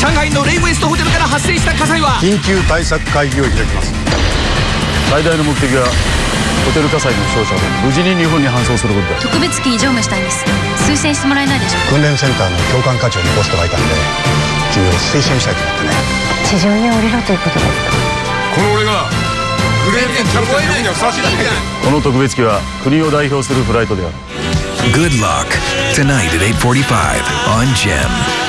上海のレイウェストホテルから発生した火災は緊急対策会議を開きます。最大の目的はホテル火災の負傷者を無事に日本に搬送することだ。特別機に乗務したいんです。推薦してもらえないでしょう訓練センターの教官課長のポストがいたんで君を推薦したいと思ってね。地上に降りろということですかこの俺がグレープキャプテンにはふさわしいだこの特別機は国を代表するフライトである。Good luck tonight at 8:45 on Gem.